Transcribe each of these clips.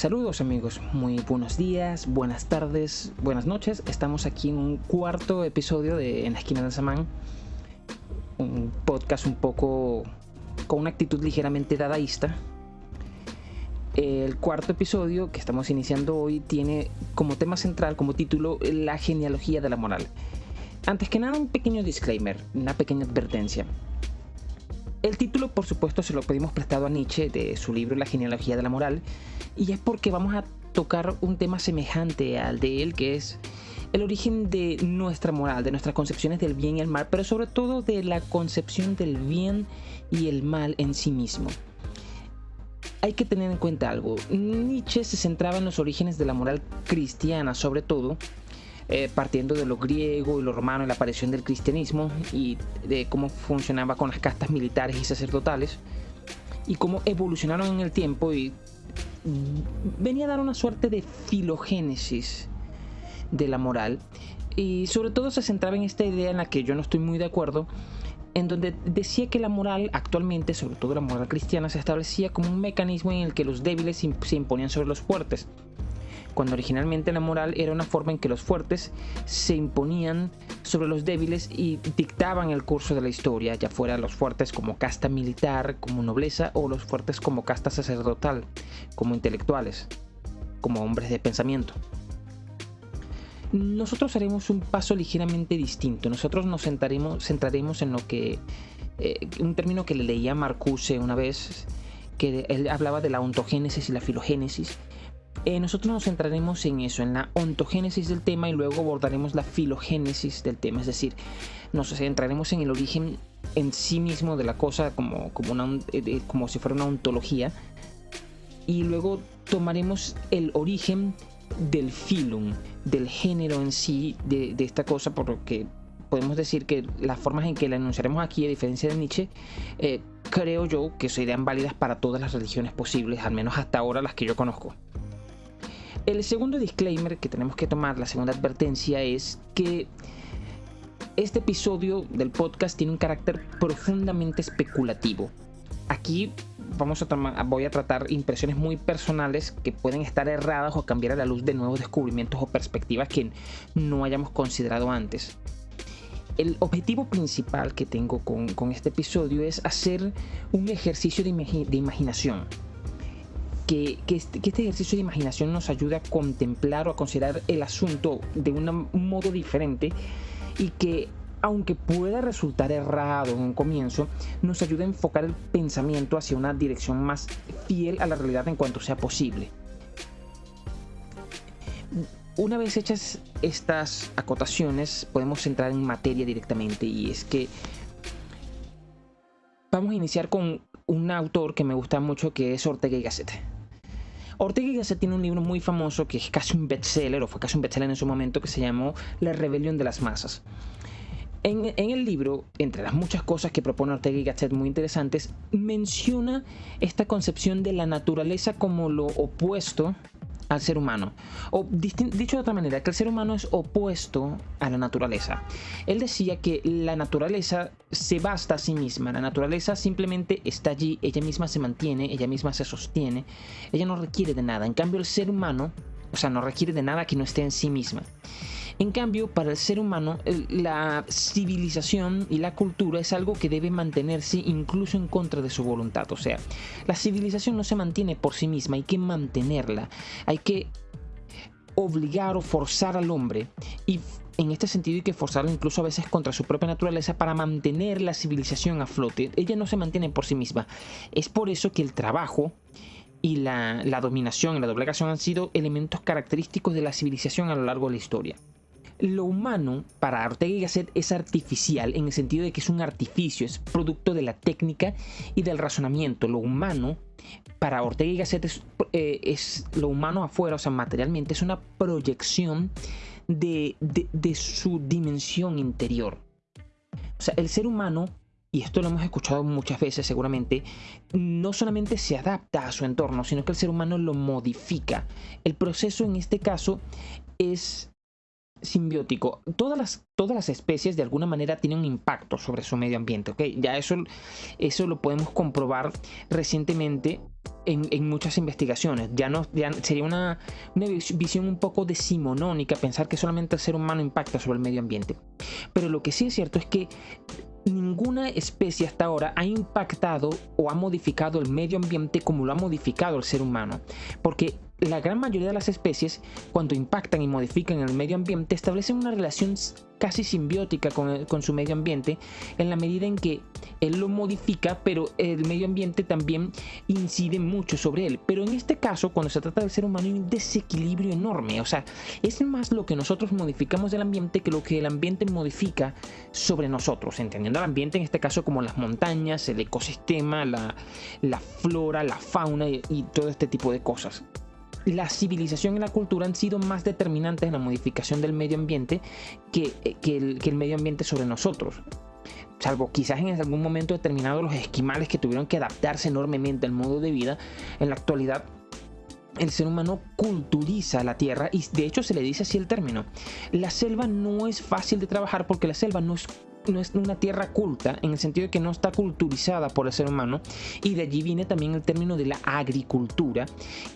Saludos amigos, muy buenos días, buenas tardes, buenas noches. Estamos aquí en un cuarto episodio de En la esquina del Samán. Un podcast un poco con una actitud ligeramente dadaísta. El cuarto episodio que estamos iniciando hoy tiene como tema central, como título, la genealogía de la moral. Antes que nada, un pequeño disclaimer, una pequeña advertencia. El título, por supuesto, se lo pedimos prestado a Nietzsche de su libro La genealogía de la moral, y es porque vamos a tocar un tema semejante al de él, que es el origen de nuestra moral, de nuestras concepciones del bien y el mal, pero sobre todo de la concepción del bien y el mal en sí mismo. Hay que tener en cuenta algo, Nietzsche se centraba en los orígenes de la moral cristiana, sobre todo, eh, partiendo de lo griego y lo romano y la aparición del cristianismo y de cómo funcionaba con las castas militares y sacerdotales y cómo evolucionaron en el tiempo y venía a dar una suerte de filogénesis de la moral. Y sobre todo se centraba en esta idea en la que yo no estoy muy de acuerdo en donde decía que la moral actualmente, sobre todo la moral cristiana, se establecía como un mecanismo en el que los débiles se imponían sobre los fuertes cuando originalmente la moral era una forma en que los fuertes se imponían sobre los débiles y dictaban el curso de la historia, ya fuera los fuertes como casta militar, como nobleza, o los fuertes como casta sacerdotal, como intelectuales, como hombres de pensamiento. Nosotros haremos un paso ligeramente distinto. Nosotros nos centraremos, centraremos en lo que, eh, un término que le leía Marcuse una vez, que él hablaba de la ontogénesis y la filogénesis, eh, nosotros nos centraremos en eso, en la ontogénesis del tema y luego abordaremos la filogénesis del tema, es decir, nos centraremos en el origen en sí mismo de la cosa como, como, una, eh, como si fuera una ontología y luego tomaremos el origen del filum, del género en sí de, esta cosa, por lo que podemos decir que las formas en que la enunciaremos aquí, a diferencia de Nietzsche, eh, creo yo que serían válidas para todas las religiones posibles, al menos hasta ahora las que yo conozco. El segundo disclaimer que tenemos que tomar, la segunda advertencia, es que este episodio del podcast tiene un carácter profundamente especulativo. Aquí vamos a voy a tratar impresiones muy personales que pueden estar erradas o cambiar a la luz de nuevos descubrimientos o perspectivas que no hayamos considerado antes. El objetivo principal que tengo con, este episodio es hacer un ejercicio de, de imaginación este, que, este, ejercicio de imaginación nos ayude a contemplar o a considerar el asunto de un modo diferente y que aunque pueda resultar errado en un comienzo, nos ayude a enfocar el pensamiento hacia una dirección más fiel a la realidad en cuanto sea posible. Una vez hechas estas acotaciones, podemos entrar en materia directamente y es que vamos a iniciar con un autor que me gusta mucho que es Ortega y Gasset. Ortega y Gasset tiene un libro muy famoso que es casi un bestseller, o fue casi un bestseller en su momento, que se llamó La rebelión de las masas. En, en, el libro, entre las muchas cosas que propone Ortega y Gasset muy interesantes, menciona esta concepción de la naturaleza como lo opuesto al ser humano. O dicho de otra manera, que el ser humano es opuesto a la naturaleza. Él decía que la naturaleza se basta a sí misma, la naturaleza simplemente está allí, ella misma se mantiene, ella misma se sostiene, ella no requiere de nada. En cambio, el ser humano, o sea, no requiere de nada que no esté en sí misma. En cambio, para el ser humano, la civilización y la cultura es algo que debe mantenerse incluso en contra de su voluntad. O sea, la civilización no se mantiene por sí misma, hay que mantenerla. Hay que obligar o forzar al hombre y en este sentido hay que forzarlo incluso a veces contra su propia naturaleza para mantener la civilización a flote. Ella no se mantiene por sí misma. Es por eso que el trabajo y la, la dominación y la doblegación han sido elementos característicos de la civilización a lo largo de la historia. Lo humano para Ortega y Gasset es artificial en el sentido de que es un artificio, es producto de la técnica y del razonamiento. Lo humano para Ortega y Gasset es, eh, lo humano afuera, o sea, materialmente, es una proyección de, de su dimensión interior. O sea, el ser humano y esto lo hemos escuchado muchas veces seguramente, no solamente se adapta a su entorno, sino que el ser humano lo modifica. El proceso en este caso es simbiótico. Todas las, todas las especies de alguna manera tienen un impacto sobre su medio ambiente, ¿ok? Ya eso, eso lo podemos comprobar recientemente en, muchas investigaciones. Ya, no, ya sería una, una, visión un poco decimonónica pensar que solamente el ser humano impacta sobre el medio ambiente. Pero lo que sí es cierto es que ninguna especie hasta ahora ha impactado o ha modificado el medio ambiente como lo ha modificado el ser humano. Porque la gran mayoría de las especies, cuando impactan y modifican el medio ambiente, establecen una relación casi simbiótica con, su medio ambiente, en la medida en que él lo modifica, pero el medio ambiente también incide mucho sobre él. Pero en este caso, cuando se trata del ser humano, hay un desequilibrio enorme. O sea, es más lo que nosotros modificamos del ambiente que lo que el ambiente modifica sobre nosotros, entendiendo el ambiente en este caso como las montañas, el ecosistema, la, flora, la fauna y todo este tipo de cosas la civilización y la cultura han sido más determinantes en la modificación del medio ambiente que, eh, el, medio ambiente sobre nosotros salvo quizás en algún momento determinado los esquimales que tuvieron que adaptarse enormemente al modo de vida, en la actualidad el ser humano culturiza la tierra y de hecho se le dice así el término. La selva no es fácil de trabajar porque la selva no es no es una tierra culta en el sentido de que no está culturizada por el ser humano y de allí viene también el término de la agricultura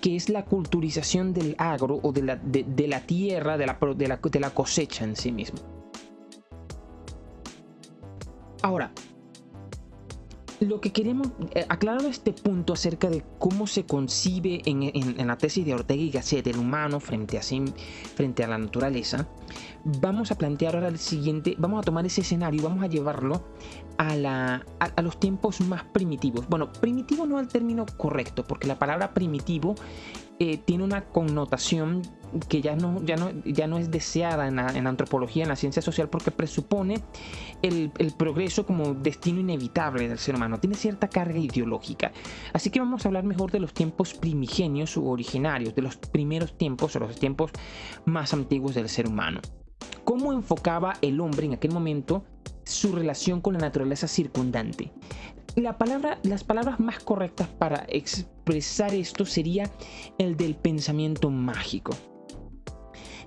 que es la culturización del agro o de la, de, la tierra de la, de la, de la cosecha en sí mismo. Ahora lo que queremos, eh, aclarado este punto acerca de cómo se concibe en, la tesis de Ortega y Gasset el humano frente a, frente a la naturaleza, vamos a plantear ahora el siguiente, vamos a tomar ese escenario y vamos a llevarlo a, la, a, los tiempos más primitivos. Bueno, primitivo no es el término correcto, porque la palabra primitivo eh, tiene una connotación que ya no, ya no, ya no es deseada en la, antropología, en la ciencia social, porque presupone el, el, progreso como destino inevitable del ser humano. Tiene cierta carga ideológica. Así que vamos a hablar mejor de los tiempos primigenios u originarios, de los primeros tiempos o los tiempos más antiguos del ser humano. ¿Cómo enfocaba el hombre en aquel momento su relación con la naturaleza circundante? La palabra, las palabras más correctas para expresar esto sería el del pensamiento mágico.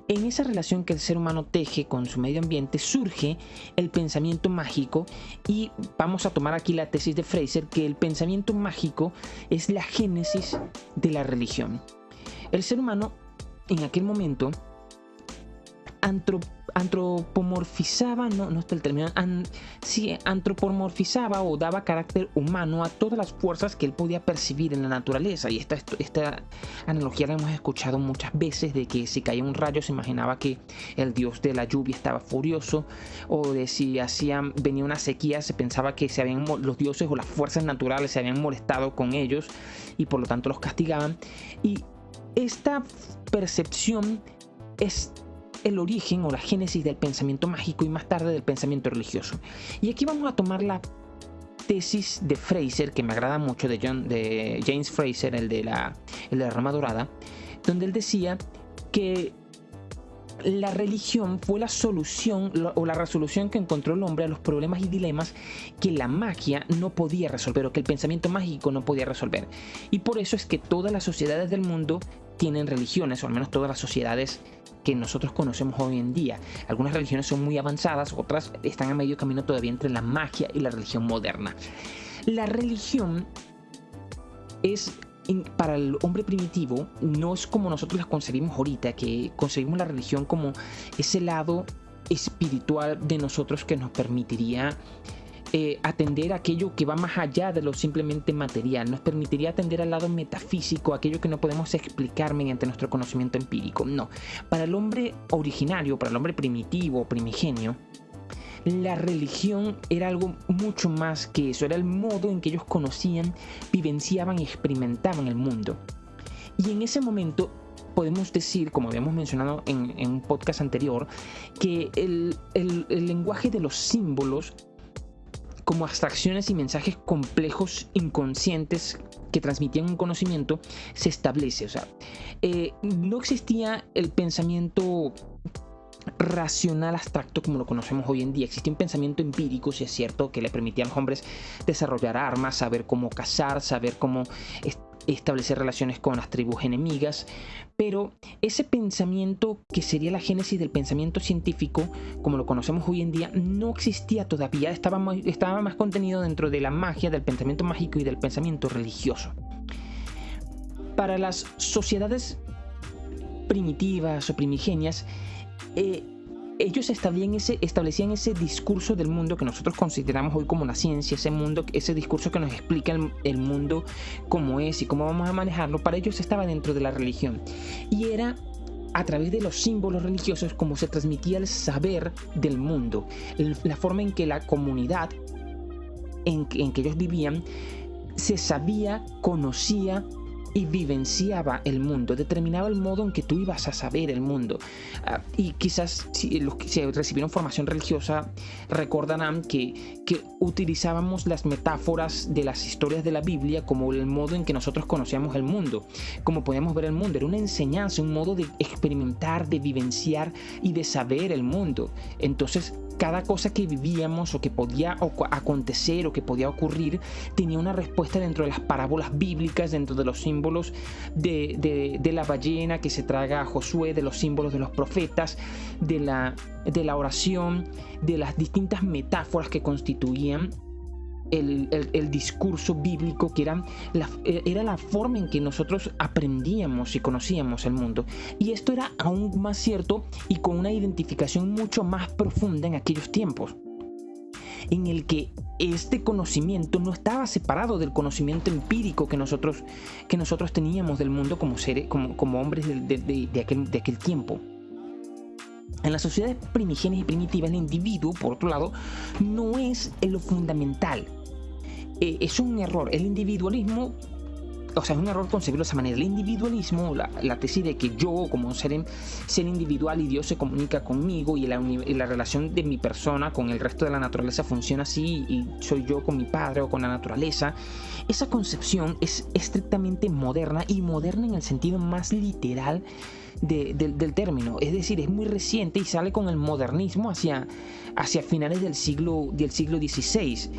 En esa relación que el ser humano teje con su medio ambiente surge el pensamiento mágico y vamos a tomar aquí la tesis de Fraser que el pensamiento mágico es la génesis de la religión. El ser humano en aquel momento antropomorfizaba, no, no está el término, sí, antropomorfizaba o daba carácter humano a todas las fuerzas que él podía percibir en la naturaleza. Y esta, esta analogía la hemos escuchado muchas veces de que si caía un rayo se imaginaba que el dios de la lluvia estaba furioso o de si hacían, venía una sequía se pensaba que se habían, los dioses o las fuerzas naturales se habían molestado con ellos y por lo tanto los castigaban. Y esta percepción es el origen o la génesis del pensamiento mágico y más tarde del pensamiento religioso. Y aquí vamos a tomar la tesis de Fraser, que me agrada mucho, de, John, de James Fraser, el de, la, el de la rama dorada, donde él decía que la religión fue la solución o la resolución que encontró el hombre a los problemas y dilemas que la magia no podía resolver o que el pensamiento mágico no podía resolver. Y por eso es que todas las sociedades del mundo tienen religiones, o al menos todas las sociedades que nosotros conocemos hoy en día. Algunas religiones son muy avanzadas, otras están a medio camino todavía entre la magia y la religión moderna. La religión es para el hombre primitivo no es como nosotros la concebimos ahorita, que concebimos la religión como ese lado espiritual de nosotros que nos permitiría eh, atender aquello que va más allá de lo simplemente material, nos permitiría atender al lado metafísico, aquello que no podemos explicar mediante nuestro conocimiento empírico. No, para el hombre originario, para el hombre primitivo, primigenio, la religión era algo mucho más que eso, era el modo en que ellos conocían, vivenciaban y experimentaban el mundo. Y en ese momento podemos decir, como habíamos mencionado en, un podcast anterior, que el, lenguaje de los símbolos como abstracciones y mensajes complejos inconscientes que transmitían un conocimiento se establece. O sea, eh, no existía el pensamiento racional abstracto como lo conocemos hoy en día. Existía un pensamiento empírico, si es cierto, que le permitía a los hombres desarrollar armas, saber cómo cazar, saber cómo establecer relaciones con las tribus enemigas, pero ese pensamiento que sería la génesis del pensamiento científico, como lo conocemos hoy en día, no existía todavía, estaba, estaba más contenido dentro de la magia, del pensamiento mágico y del pensamiento religioso. Para las sociedades primitivas o primigenias, eh, ellos establecían ese, discurso del mundo que nosotros consideramos hoy como la ciencia, ese mundo, ese discurso que nos explica el, mundo cómo es y cómo vamos a manejarlo, para ellos estaba dentro de la religión. Y era a través de los símbolos religiosos como se transmitía el saber del mundo, la forma en que la comunidad en que ellos vivían se sabía, conocía y vivenciaba el mundo, determinaba el modo en que tú ibas a saber el mundo. Ah, y quizás si los que recibieron formación religiosa recordarán que, que utilizábamos las metáforas de las historias de la Biblia como el modo en que nosotros conocíamos el mundo, como podíamos ver el mundo. Era una enseñanza, un modo de experimentar, de vivenciar y de saber el mundo. Entonces, cada cosa que vivíamos o que podía acontecer o que podía ocurrir tenía una respuesta dentro de las parábolas bíblicas, dentro de los símbolos de, la ballena que se traga a Josué, de los símbolos de los profetas, de la, de la oración, de las distintas metáforas que constituían el, discurso bíblico, que la, era la forma en que nosotros aprendíamos y conocíamos el mundo. Y esto era aún más cierto y con una identificación mucho más profunda en aquellos tiempos en el que este conocimiento no estaba separado del conocimiento empírico que nosotros, que nosotros teníamos del mundo como, seres, como, como hombres de, aquel, de aquel tiempo. En las sociedades primigenias y primitivas, el individuo, por otro lado, no es lo fundamental. Eh, es un error. El individualismo, o sea, es un error concebirlo de esa manera. El individualismo, la, tesis de que yo como ser, ser individual y Dios se comunica conmigo y la, la, relación de mi persona con el resto de la naturaleza funciona así y soy yo con mi padre o con la naturaleza, esa concepción es estrictamente moderna y moderna en el sentido más literal del término. Es decir, es muy reciente y sale con el modernismo hacia, hacia finales del siglo, del siglo XVI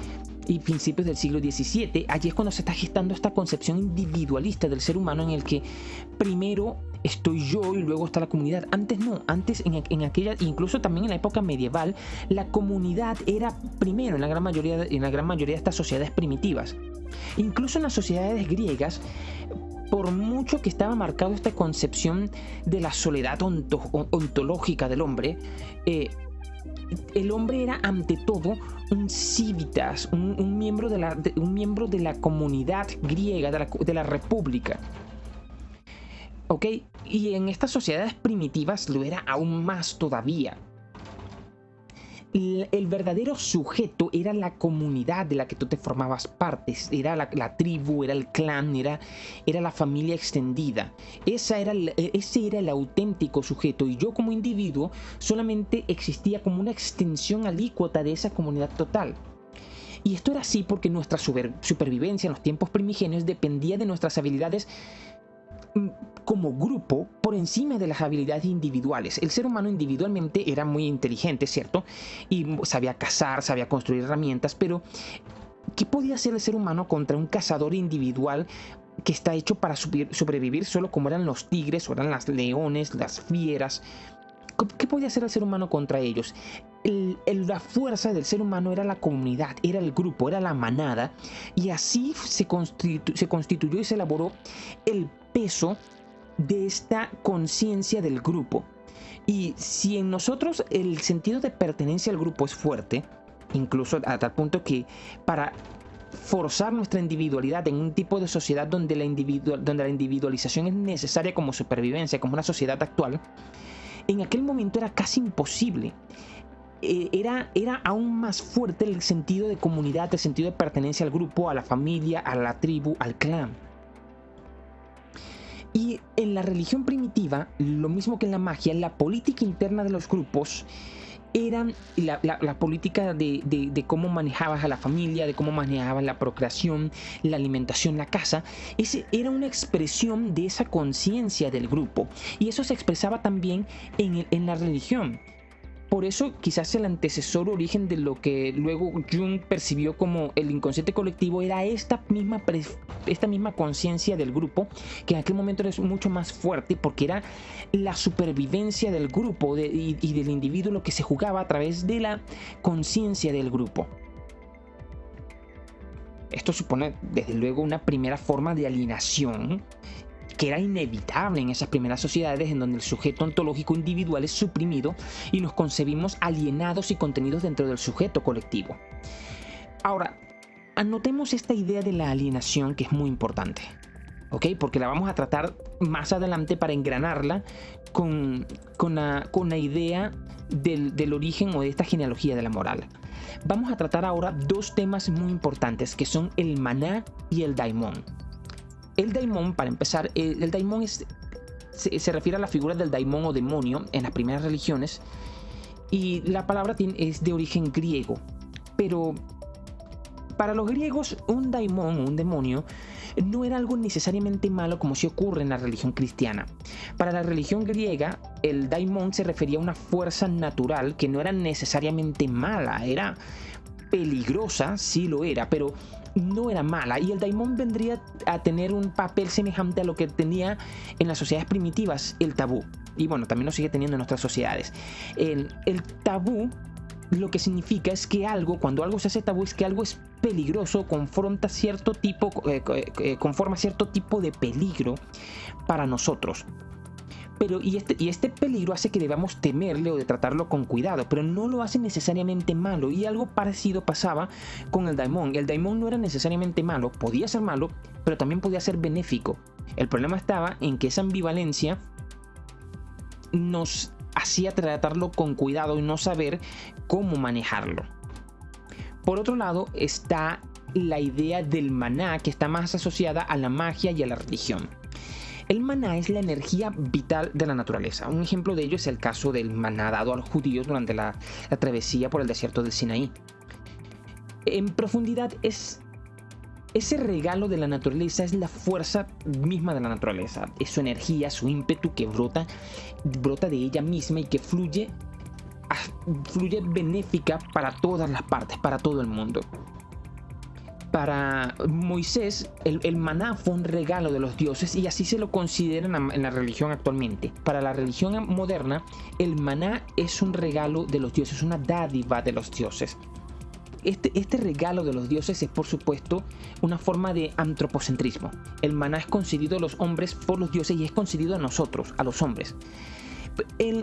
y principios del siglo XVII. Allí es cuando se está gestando esta concepción individualista del ser humano en el que primero estoy yo y luego está la comunidad. Antes no, antes en, en, aquella, incluso también en la época medieval, la comunidad era primero en la gran mayoría, en la gran mayoría de estas sociedades primitivas. Incluso en las sociedades griegas, por mucho que estaba marcado esta concepción de la soledad ontológica del hombre, eh, el hombre era ante todo un civitas, un, miembro, de la, un miembro de la comunidad griega, de la, de la república. ¿Ok? Y en estas sociedades primitivas lo era aún más todavía el verdadero sujeto era la comunidad de la que tú te formabas partes, era la, tribu, era el clan, era, era la familia extendida. Esa era ese era el auténtico sujeto y yo como individuo solamente existía como una extensión alícuota de esa comunidad total. Y esto era así porque nuestra supervivencia en los tiempos primigenios dependía de nuestras habilidades Mm, como grupo por encima de las habilidades individuales. El ser humano individualmente era muy inteligente, ¿cierto? Y sabía cazar, sabía construir herramientas, pero ¿qué podía hacer el ser humano contra un cazador individual que está hecho para sobrevivir solo como eran los tigres o eran las leones, las fieras? ¿Qué podía hacer el ser humano contra ellos? la fuerza del ser humano era la comunidad, era el grupo, era la manada, y así se, se constituyó y se elaboró el peso de esta conciencia del grupo. Y si en nosotros el sentido de pertenencia al grupo es fuerte, incluso a tal punto que para forzar nuestra individualidad en un tipo de sociedad donde la, donde la individualización es necesaria como supervivencia, como una sociedad actual, en aquel momento era casi imposible. Eh, era, era aún más fuerte el sentido de comunidad, el sentido de pertenencia al grupo, a la familia, a la tribu, al clan. Y en la religión primitiva, lo mismo que en la magia, la política interna de los grupos era la, política de, cómo manejabas a la familia, de cómo manejabas la procreación, la alimentación, la casa. Ese era una expresión de esa conciencia del grupo. Y eso se expresaba también en, en la religión. Por eso quizás el antecesor origen de lo que luego Jung percibió como el inconsciente colectivo era esta misma, esta misma conciencia del grupo, que en aquel momento era mucho más fuerte porque era la supervivencia del grupo y, y del individuo lo que se jugaba a través de la conciencia del grupo. Esto supone desde luego una primera forma de alienación que era inevitable en esas primeras sociedades en donde el sujeto ontológico individual es suprimido y nos concebimos alienados y contenidos dentro del sujeto colectivo. Ahora, anotemos esta idea de la alienación que es muy importante. Porque la vamos a tratar más adelante para engranarla con, con, la, idea del, del, origen o de esta genealogía de la moral. Vamos a tratar ahora dos temas muy importantes que son el maná y el daimon. El daimon, para empezar, el, daimon es, se, refiere a la figura del daimon o demonio en las primeras religiones y la palabra es de origen griego. Pero para los griegos un daimon, un demonio, no era algo necesariamente malo como si ocurre en la religión cristiana. Para la religión griega, el daimon se refería a una fuerza natural que no era necesariamente mala, era peligrosa, sí lo era, pero no era mala y el daimon vendría a tener un papel semejante a lo que tenía en las sociedades primitivas el tabú. Y bueno, también lo sigue teniendo en nuestras sociedades. El, tabú lo que significa es que algo, cuando algo se hace tabú, es que algo es peligroso, confronta cierto tipo, eh, eh, conforma cierto tipo de peligro para nosotros. Pero, y este, y este peligro hace que debamos temerle o de tratarlo con cuidado, pero no lo hace necesariamente malo. Y algo parecido pasaba con el daimon. El daimon no era necesariamente malo, podía ser malo, pero también podía ser benéfico. El problema estaba en que esa ambivalencia nos hacía tratarlo con cuidado y no saber cómo manejarlo. Por otro lado está la idea del maná que está más asociada a la magia y a la religión. El maná es la energía vital de la naturaleza. Un ejemplo de ello es el caso del maná dado a los judíos durante la, travesía por el desierto del Sinaí. En profundidad es ese regalo de la naturaleza es la fuerza misma de la naturaleza, es su energía, su ímpetu que brota, brota de ella misma y que fluye, fluye benéfica para todas las partes, para todo el mundo para Moisés el, maná fue un regalo de los dioses y así se lo consideran en la religión actualmente. Para la religión moderna, el maná es un regalo de los dioses, una dádiva de los dioses. Este, este, regalo de los dioses es por supuesto una forma de antropocentrismo. El maná es concedido a los hombres por los dioses y es concedido a nosotros, a los hombres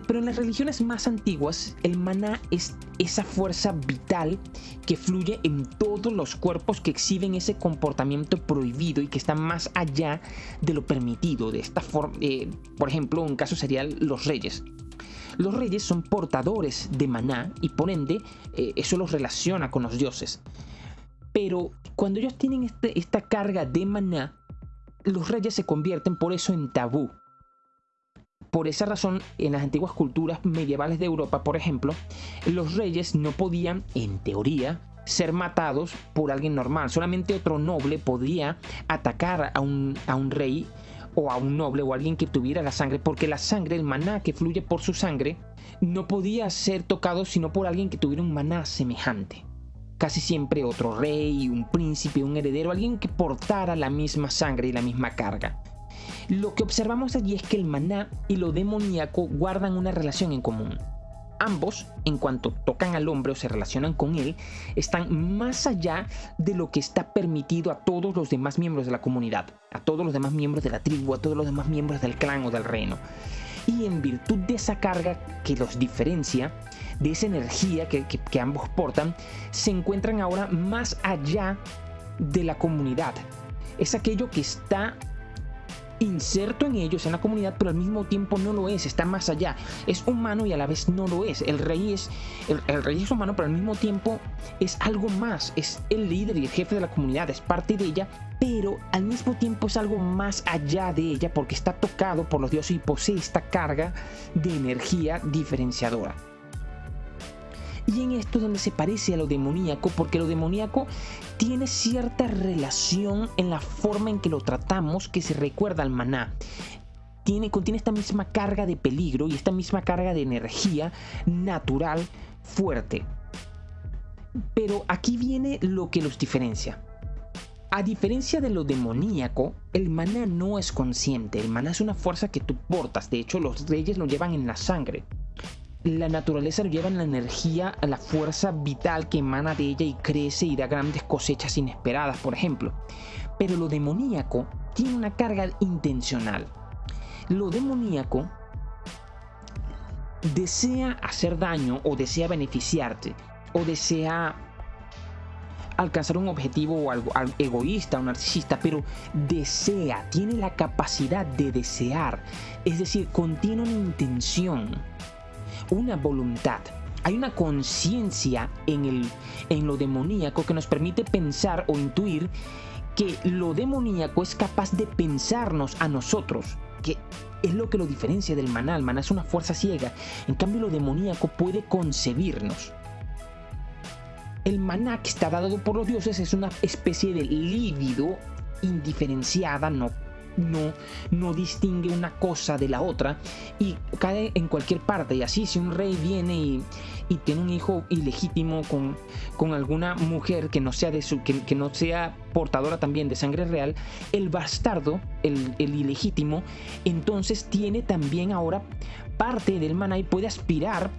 pero en las religiones más antiguas, el maná es esa fuerza vital que fluye en todos los cuerpos que exhiben ese comportamiento prohibido y que está más allá de lo permitido. De esta forma, eh, por ejemplo, un caso sería los reyes. Los reyes son portadores de maná y por ende eh, eso los relaciona con los dioses. Pero cuando ellos tienen este, esta carga de maná, los reyes se convierten por eso en tabú por esa razón, en las antiguas culturas medievales de Europa, por ejemplo, los reyes no podían, en teoría, ser matados por alguien normal. Solamente otro noble podía atacar a un, a un rey o a un noble o a alguien que tuviera la sangre, porque la sangre, el maná que fluye por su sangre, no podía ser tocado sino por alguien que tuviera un maná semejante. Casi siempre otro rey, un príncipe, un heredero, alguien que portara la misma sangre y la misma carga. Lo que observamos allí es que el maná y lo demoníaco guardan una relación en común. Ambos, en cuanto tocan al hombre o se relacionan con él, están más allá de lo que está permitido a todos los demás miembros de la comunidad, a todos los demás miembros de la tribu, a todos los demás miembros del clan o del reino. Y en virtud de esa carga que los diferencia, de esa energía que, ambos portan, se encuentran ahora más allá de la comunidad. Es aquello que está inserto en ellos, en la comunidad, pero al mismo tiempo no lo es, está más allá. Es humano y a la vez no lo es. El rey es, el, rey es humano, pero al mismo tiempo es algo más. Es el líder y el jefe de la comunidad, es parte de ella, pero al mismo tiempo es algo más allá de ella porque está tocado por los dioses y posee esta carga de energía diferenciadora. Y en esto es donde se parece a lo demoníaco, porque lo demoníaco tiene cierta relación en la forma en que lo tratamos que se recuerda al maná. tiene, contiene esta misma carga de peligro y esta misma carga de energía natural fuerte. Pero aquí viene lo que los diferencia. A diferencia de lo demoníaco, el maná no es consciente. El maná es una fuerza que tú portas. De hecho, los reyes lo llevan en la sangre. La naturaleza lo lleva en la energía, la fuerza vital que emana de ella y crece y da grandes cosechas inesperadas, por ejemplo. Pero lo demoníaco tiene una carga intencional. Lo demoníaco desea hacer daño o desea beneficiarte o desea alcanzar un objetivo o algo, egoísta o narcisista, pero desea, tiene la capacidad de desear, es decir, contiene una intención, una voluntad. Hay una conciencia en, en lo demoníaco que nos permite pensar o intuir que lo demoníaco es capaz de pensarnos a nosotros, que es lo que lo diferencia del maná. El maná es una fuerza ciega, en cambio lo demoníaco puede concebirnos. El maná que está dado por los dioses es una especie de lívido indiferenciada, no, no, no distingue una cosa de la otra y cae en cualquier parte. Y así, si un rey viene y, tiene un hijo ilegítimo con, con alguna mujer que no, sea de su, que, no sea portadora también de sangre real, el bastardo, el, el ilegítimo, entonces tiene también ahora parte del maná y puede aspirar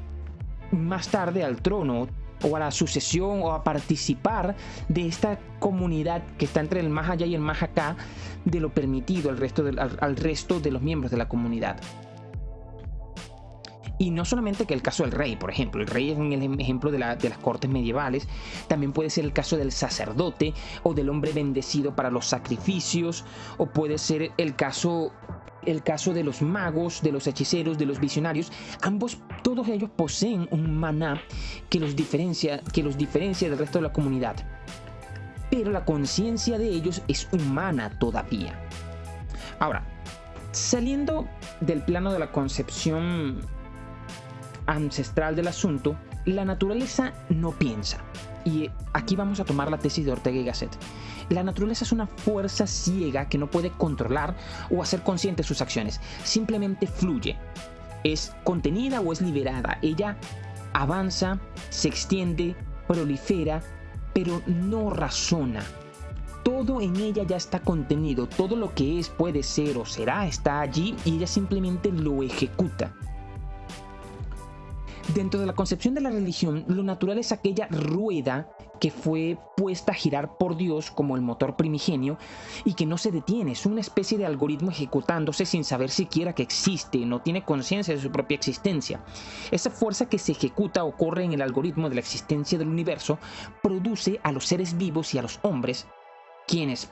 más tarde al trono o a la sucesión o a participar de esta comunidad que está entre el más allá y el más acá de lo permitido al resto de, al, resto de los miembros de la comunidad. Y no solamente que el caso del rey, por ejemplo, el rey es un ejemplo de, de, las cortes medievales, también puede ser el caso del sacerdote o del hombre bendecido para los sacrificios, o puede ser el caso el caso de los magos, de los hechiceros, de los visionarios, ambos, todos ellos poseen un maná que los diferencia, que los diferencia del resto de la comunidad. Pero la conciencia de ellos es humana todavía. Ahora, saliendo del plano de la concepción ancestral del asunto, la naturaleza no piensa. Y aquí vamos a tomar la tesis de Ortega y Gasset. La naturaleza es una fuerza ciega que no puede controlar o hacer consciente sus acciones. Simplemente fluye. Es contenida o es liberada. Ella avanza, se extiende, prolifera, pero no razona. Todo en ella ya está contenido, todo lo que es, puede ser o será está allí y ella simplemente lo ejecuta. Dentro de la concepción de la religión, lo natural es aquella rueda que fue puesta a girar por Dios como el motor primigenio y que no se detiene, es una especie de algoritmo ejecutándose sin saber siquiera que existe, no tiene conciencia de su propia existencia. Esa fuerza que se ejecuta o corre en el algoritmo de la existencia del universo produce a los seres vivos y a los hombres, quienes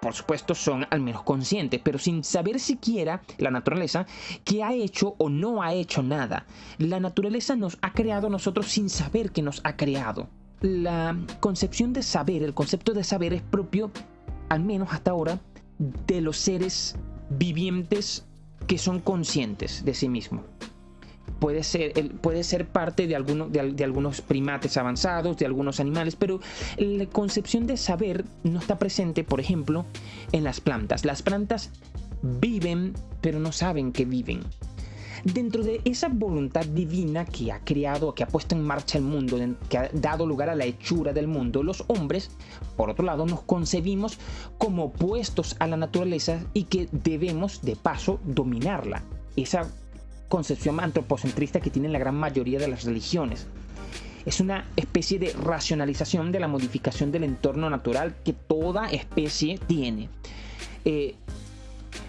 por supuesto, son al menos conscientes, pero sin saber siquiera la naturaleza que ha hecho o no ha hecho nada. La naturaleza nos ha creado a nosotros sin saber que nos ha creado. La concepción de saber, el concepto de saber es propio, al menos hasta ahora, de los seres vivientes que son conscientes de sí mismos puede ser, puede ser parte de, de, algunos primates avanzados, de algunos animales, pero la concepción de saber no está presente, por ejemplo, en las plantas. Las plantas viven, pero no saben que viven. Dentro de esa voluntad divina que ha creado, que ha puesto en marcha el mundo, que ha dado lugar a la hechura del mundo, los hombres, por otro lado, nos concebimos como opuestos a la naturaleza y que debemos, de paso, dominarla. Esa concepción antropocentrista que tienen la gran mayoría de las religiones. Es una especie de racionalización de la modificación del entorno natural que toda especie tiene. Eh,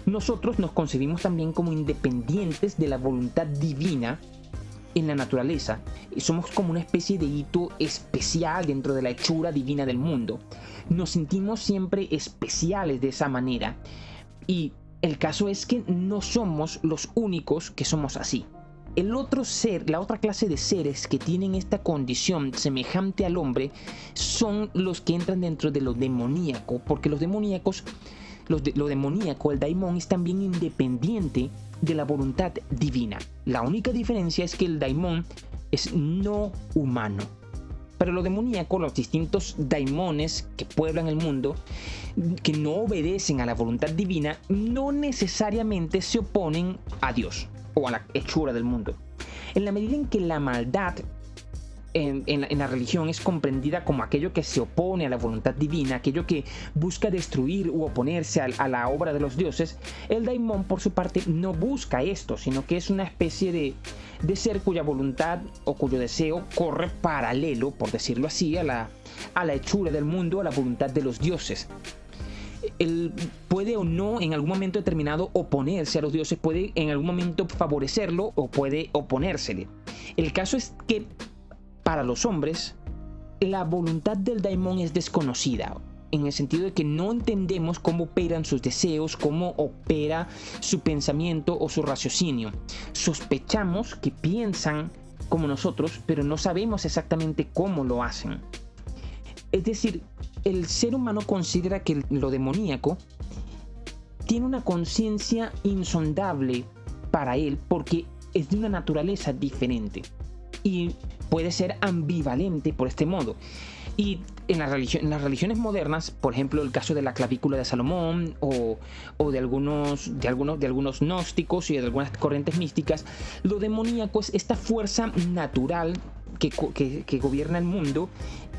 nosotros nos concebimos también como independientes de la voluntad divina en la naturaleza. Somos como una especie de hito especial dentro de la hechura divina del mundo. Nos sentimos siempre especiales de esa manera. Y el caso es que no somos los únicos que somos así. El otro ser, la otra clase de seres que tienen esta condición semejante al hombre son los que entran dentro de lo demoníaco, porque los demoníacos, lo demoníaco, el daimon es también independiente de la voluntad divina. La única diferencia es que el daimon es no humano Pero lo demoníaco, los distintos daimones que pueblan el mundo, que no obedecen a la voluntad divina, no necesariamente se oponen a Dios o a la hechura del mundo. En la medida en que la maldad en, la, religión es comprendida como aquello que se opone a la voluntad divina, aquello que busca destruir u oponerse a, la obra de los dioses, el daimon por su parte no busca esto, sino que es una especie de, de ser cuya voluntad o cuyo deseo corre paralelo, por decirlo así, a la, a la hechura del mundo, a la voluntad de los dioses. Él puede o no en algún momento determinado oponerse a los dioses, puede en algún momento favorecerlo o puede oponérsele. El caso es que para los hombres, la voluntad del daimon es desconocida, en el sentido de que no entendemos cómo operan sus deseos, cómo opera su pensamiento o su raciocinio. Sospechamos que piensan como nosotros, pero no sabemos exactamente cómo lo hacen. Es decir, el ser humano considera que lo demoníaco tiene una conciencia insondable para él porque es de una naturaleza diferente y puede ser ambivalente por este modo. Y en, las religiones modernas, por ejemplo, el caso de la clavícula de Salomón o, de, algunos, de, algunos, de algunos gnósticos y de algunas corrientes místicas, lo demoníaco es esta fuerza natural que, que gobierna el mundo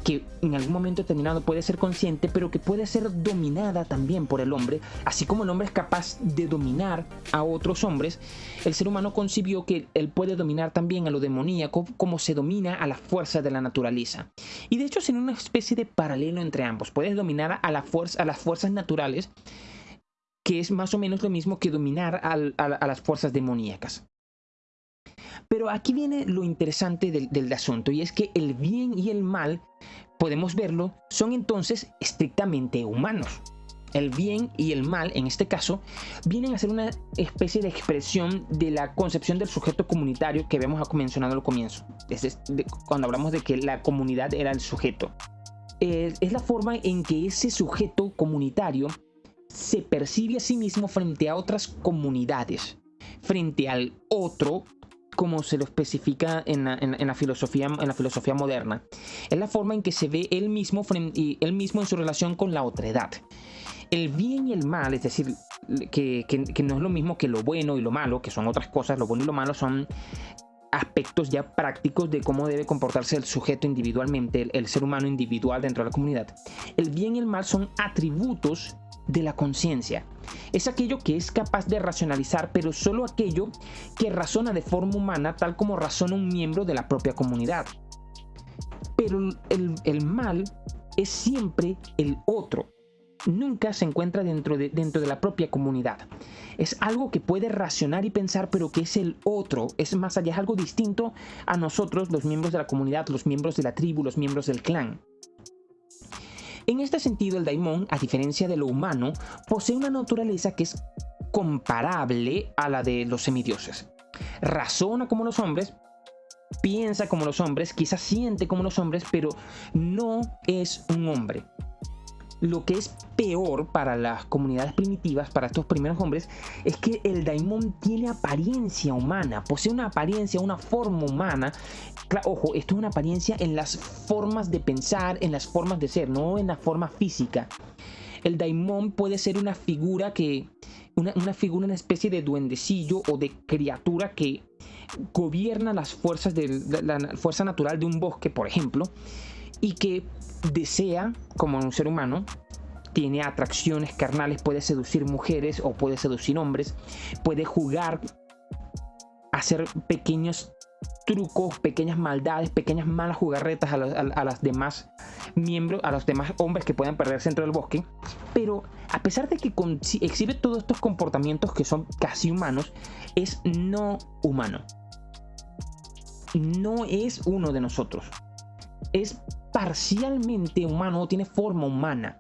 que en algún momento determinado puede ser consciente, pero que puede ser dominada también por el hombre, así como el hombre es capaz de dominar a otros hombres, el ser humano concibió que él puede dominar también a lo demoníaco como se domina a la fuerza de la naturaleza. Y de hecho en una especie de paralelo entre ambos, puedes dominar a las fuerzas naturales, que es más o menos lo mismo que dominar a, las fuerzas demoníacas. Pero aquí viene lo interesante del, asunto y es que el bien y el mal, podemos verlo, son entonces estrictamente humanos. El bien y el mal, en este caso, vienen a ser una especie de expresión de la concepción del sujeto comunitario que habíamos mencionado al comienzo, cuando hablamos de que la comunidad era el sujeto. es la forma en que ese sujeto comunitario se percibe a sí mismo frente a otras comunidades, frente al otro como se lo especifica en la, filosofía, en la filosofía moderna. Es la forma en que se ve él mismo, él mismo en su relación con la otra edad. El bien y el mal, es decir, que, no es lo mismo que lo bueno y lo malo, que son otras cosas, lo bueno y lo malo son aspectos ya prácticos de cómo debe comportarse el sujeto individualmente, el, ser humano individual dentro de la comunidad. El bien y el mal son atributos de la conciencia. Es aquello que es capaz de racionalizar, pero solo aquello que razona de forma humana tal como razona un miembro de la propia comunidad. Pero el, mal es siempre el otro. Nunca se encuentra dentro de, dentro de la propia comunidad. Es algo que puede racionar y pensar, pero que es el otro. Es más allá, es algo distinto a nosotros, los miembros de la comunidad, los miembros de la tribu, los miembros del clan. En este sentido, el daimon, a diferencia de lo humano, posee una naturaleza que es comparable a la de los semidioses. Razona como los hombres, piensa como los hombres, quizás siente como los hombres, pero no es un hombre lo que es peor para las comunidades primitivas, para estos primeros hombres, es que el daimon tiene apariencia humana, posee una apariencia, una forma humana. ojo, esto es una apariencia en las formas de pensar, en las formas de ser, no en la forma física. El daimon puede ser una figura que, una, figura, una especie de duendecillo o de criatura que gobierna las fuerzas de la fuerza natural de un bosque, por ejemplo, y que desea, como un ser humano, tiene atracciones carnales, puede seducir mujeres o puede seducir hombres, puede jugar, hacer pequeños trucos, pequeñas maldades, pequeñas malas jugarretas a, las demás miembros, a los demás hombres que puedan perderse dentro del bosque. Pero a pesar de que exhibe todos estos comportamientos que son casi humanos, es no humano. No es uno de nosotros. Es parcialmente humano o tiene forma humana.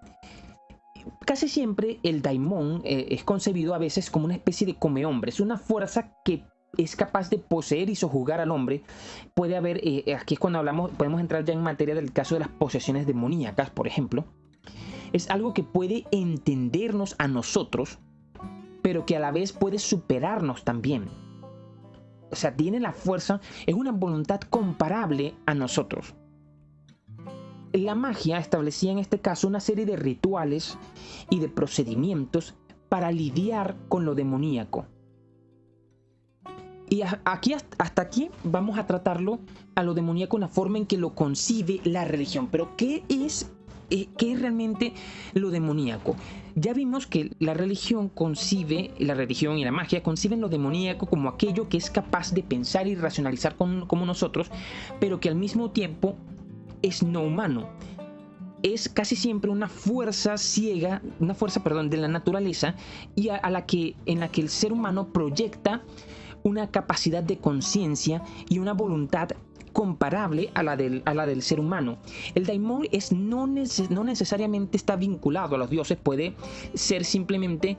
Casi siempre el daimon eh, es concebido a veces como una especie de come hombre, es una fuerza que es capaz de poseer y sojugar al hombre. Puede haber, eh, aquí es cuando hablamos, podemos entrar ya en materia del caso de las posesiones demoníacas, por ejemplo. Es algo que puede entendernos a nosotros, pero que a la vez puede superarnos también. O sea, tiene la fuerza, es una voluntad comparable a nosotros. La magia establecía en este caso una serie de rituales y de procedimientos para lidiar con lo demoníaco. Y aquí hasta aquí vamos a tratarlo a lo demoníaco en la forma en que lo concibe la religión. Pero ¿qué es, eh, qué es realmente lo demoníaco? Ya vimos que la religión concibe, la religión y la magia conciben lo demoníaco como aquello que es capaz de pensar y racionalizar como nosotros, pero que al mismo tiempo es no humano. Es casi siempre una fuerza ciega, una fuerza, perdón, de la naturaleza y a, la que, en la que el ser humano proyecta una capacidad de conciencia y una voluntad comparable a la del, a la del ser humano. El daimon es no, no necesariamente está vinculado a los dioses, puede ser simplemente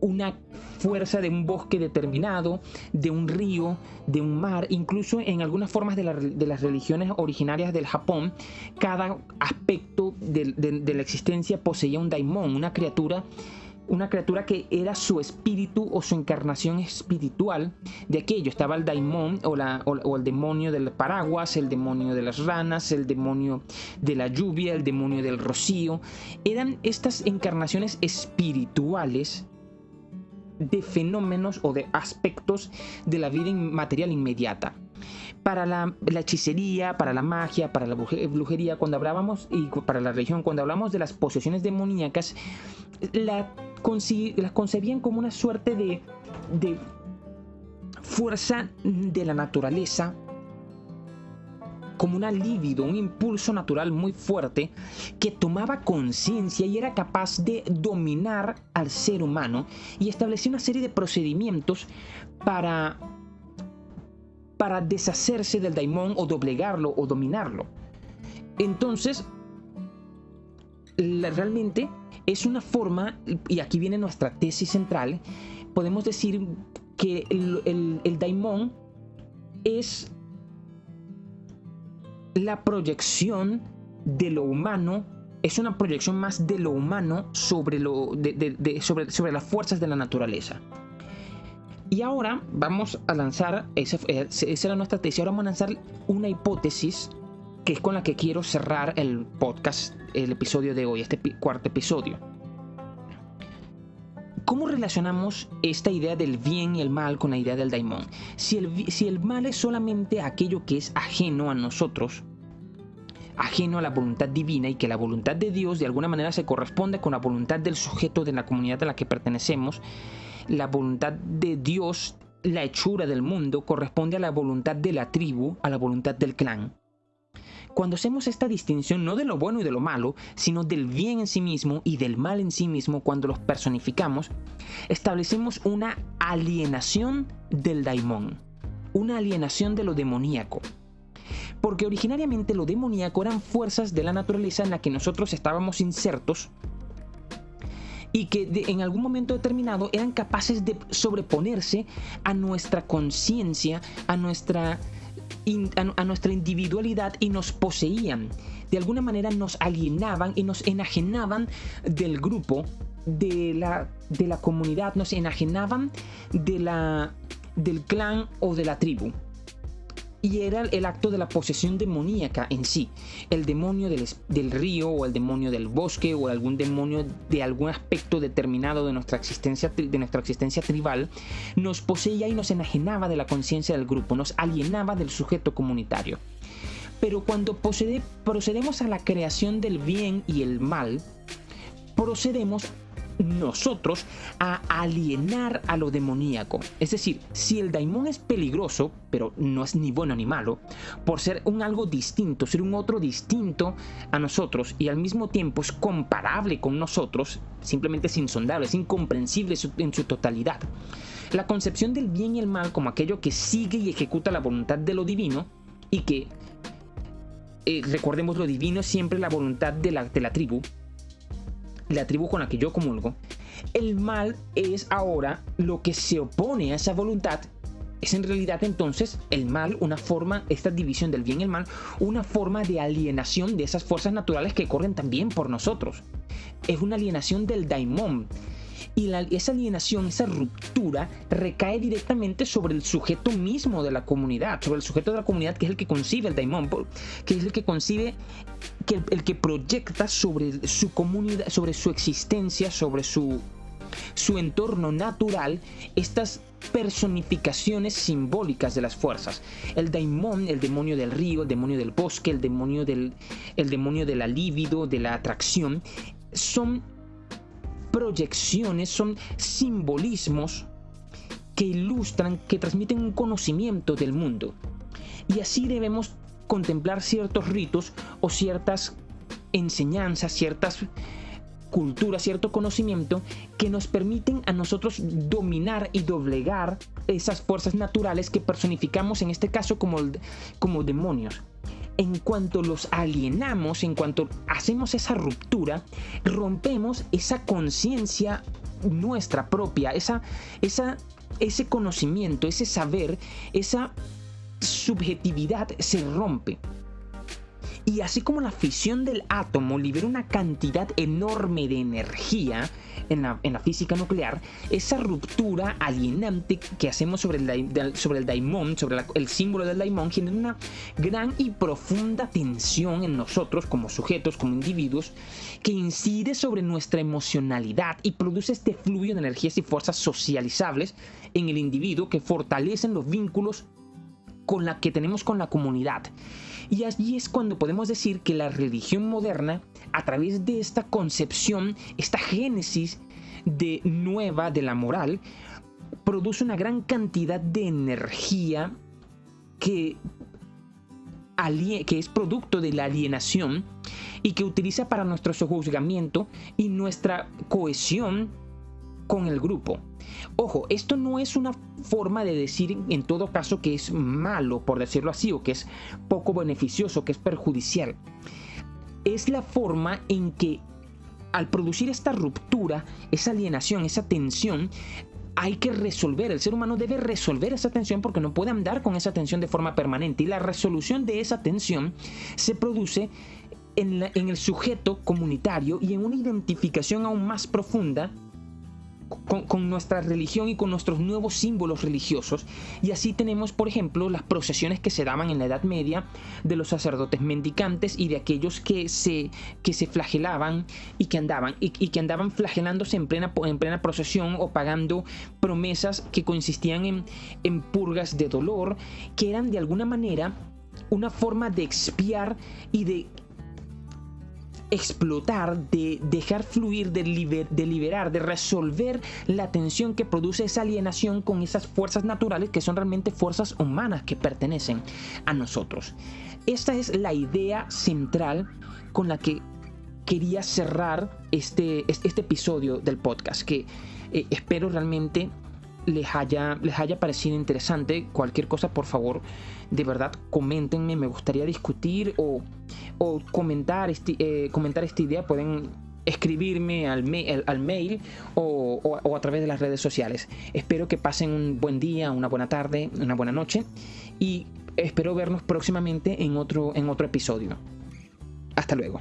una fuerza de un bosque determinado, de un río, de un mar, incluso en algunas formas de, las religiones originarias del Japón, cada aspecto de, la existencia poseía un daimon, una criatura una criatura que era su espíritu o su encarnación espiritual de aquello. Estaba el daimon o, o, el demonio del paraguas, el demonio de las ranas, el demonio de la lluvia, el demonio del rocío. Eran estas encarnaciones espirituales de fenómenos o de aspectos de la vida material inmediata. Para la, hechicería, para la magia, para la brujería, cuando hablábamos, y para la religión, cuando hablamos de las posesiones demoníacas, la, las concebían como una suerte de, de fuerza de la naturaleza, como una libido, un impulso natural muy fuerte que tomaba conciencia y era capaz de dominar al ser humano y establecía una serie de procedimientos para para deshacerse del daimón o doblegarlo o dominarlo. Entonces, realmente es una forma, y aquí viene nuestra tesis central, podemos decir que el, el, daimon es la proyección de lo humano, es una proyección más de lo humano sobre, lo, sobre, sobre las fuerzas de la naturaleza. Y ahora vamos a lanzar, esa, era nuestra tesis, ahora vamos a lanzar una hipótesis que es con la que quiero cerrar el podcast, el episodio de hoy, este cuarto episodio. ¿Cómo relacionamos esta idea del bien y el mal con la idea del daimon? Si el, si el mal es solamente aquello que es ajeno a nosotros, ajeno a la voluntad divina y que la voluntad de Dios de alguna manera se corresponde con la voluntad del sujeto de la comunidad a la que pertenecemos, la voluntad de Dios, la hechura del mundo, corresponde a la voluntad de la tribu, a la voluntad del clan. Cuando hacemos esta distinción no de lo bueno y de lo malo, sino del bien en sí mismo y del mal en sí mismo, cuando los personificamos, establecemos una alienación del daimon, una alienación de lo demoníaco. Porque originariamente lo demoníaco eran fuerzas de la naturaleza en la que nosotros estábamos insertos y que en algún momento determinado eran capaces de sobreponerse a nuestra conciencia, a nuestra, a, nuestra individualidad y nos poseían. De alguna manera nos alienaban y nos enajenaban del grupo, de la, de la comunidad, nos enajenaban de la, del clan o de la tribu y era el acto de la posesión demoníaca en sí. El demonio del, río o el demonio del bosque o algún demonio de algún aspecto determinado de nuestra existencia, de nuestra existencia tribal nos poseía y nos enajenaba de la conciencia del grupo, nos alienaba del sujeto comunitario. Pero cuando procedemos a la creación del bien y el mal, procedemos nosotros a alienar a lo demoníaco. Es decir, si el daimon es peligroso, pero no es ni bueno ni malo, por ser un algo distinto, ser un otro distinto a nosotros y al mismo tiempo es comparable con nosotros, simplemente es insondable, es incomprensible en su totalidad. La concepción del bien y el mal como aquello que sigue y ejecuta la voluntad de lo divino y que, eh, recordemos, lo divino siempre la voluntad de la, de la tribu, la tribu con la que yo comulgo, el mal es ahora lo que se opone a esa voluntad. Es en realidad entonces el mal una forma, esta división del bien y el mal, una forma de alienación de esas fuerzas naturales que corren también por nosotros. Es una alienación del daimon. Y esa alienación, esa ruptura, recae directamente sobre el sujeto mismo de la comunidad, sobre el sujeto de la comunidad que es el que concibe el daimon, que es el que concibe, que el, que proyecta sobre su comunidad, sobre su existencia, sobre su, su entorno natural, estas personificaciones simbólicas de las fuerzas. El daimon, el demonio del río, el demonio del bosque, el demonio del el demonio de la libido, de la atracción, son proyecciones, son simbolismos que ilustran, que transmiten un conocimiento del mundo. Y así debemos contemplar ciertos ritos o ciertas enseñanzas, ciertas cultura, cierto conocimiento que nos permiten a nosotros dominar y doblegar esas fuerzas naturales que personificamos en este caso como, como demonios. En cuanto los alienamos, en cuanto hacemos esa ruptura, rompemos esa conciencia nuestra propia, esa, esa, ese conocimiento, ese saber, esa subjetividad se rompe. Y así como la fisión del átomo libera una cantidad enorme de energía en la, física nuclear, esa ruptura alienante que hacemos sobre el, sobre el sobre el símbolo del daimon, genera una gran y profunda tensión en nosotros como sujetos, como individuos, que incide sobre nuestra emocionalidad y produce este flujo de energías y fuerzas socializables en el individuo que fortalecen los vínculos con la que tenemos con la comunidad y allí es cuando podemos decir que la religión moderna, a través de esta concepción, esta génesis de nueva de la moral, produce una gran cantidad de energía que, que es producto de la alienación y que utiliza para nuestro sojuzgamiento y nuestra cohesión con el grupo. Ojo, esto no es una forma de decir en todo caso que es malo, por decirlo así, o que es poco beneficioso, que es perjudicial. Es la forma en que al producir esta ruptura, esa alienación, esa tensión, hay que resolver, el ser humano debe resolver esa tensión porque no puede andar con esa tensión de forma permanente y la resolución de esa tensión se produce en, el sujeto comunitario y en una identificación aún más profunda con, nuestra religión y con nuestros nuevos símbolos religiosos. Y así tenemos, por ejemplo, las procesiones que se daban en la Edad Media de los sacerdotes mendicantes y de aquellos que se, que se flagelaban y que andaban, y, que andaban flagelándose en plena, en plena procesión o pagando promesas que consistían en, en purgas de dolor, que eran de alguna manera una forma de expiar y de explotar, de dejar fluir, de, liberar, de resolver la tensión que produce esa alienación con esas fuerzas naturales que son realmente fuerzas humanas que pertenecen a nosotros. Esta es la idea central con la que quería cerrar este, este episodio del podcast, que eh, espero realmente les haya, les haya parecido interesante. Cualquier cosa, por favor, de verdad, coméntenme. Me gustaría discutir o, comentar, este, eh, comentar esta idea. Pueden escribirme al, al mail o, o, a través de las redes sociales. Espero que pasen un buen día, una buena tarde, una buena noche y espero vernos próximamente en otro, en otro episodio. Hasta luego.